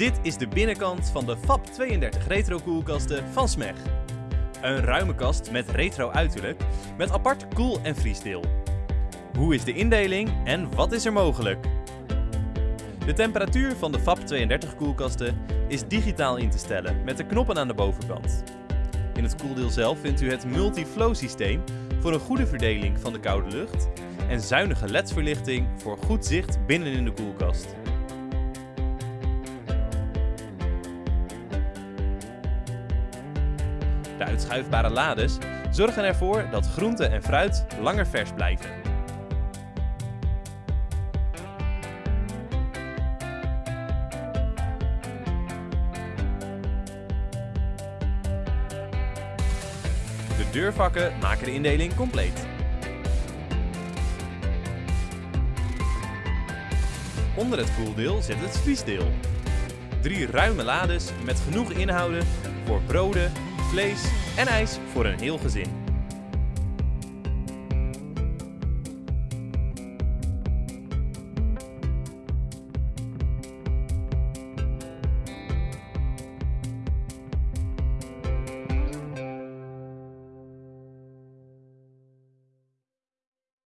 Dit is de binnenkant van de FAP 32 retro koelkasten van Smeg. Een ruime kast met retro uiterlijk, met apart koel- en vriesdeel. Hoe is de indeling en wat is er mogelijk? De temperatuur van de FAP 32 koelkasten is digitaal in te stellen met de knoppen aan de bovenkant. In het koeldeel zelf vindt u het multi-flow systeem voor een goede verdeling van de koude lucht en zuinige LED-verlichting voor goed zicht binnenin de koelkast. De uitschuifbare lades zorgen ervoor dat groente en fruit langer vers blijven. De deurvakken maken de indeling compleet. Onder het koeldeel zit het vriesdeel. Drie ruime lades met genoeg inhouden voor broden, vlees en ijs voor een heel gezin.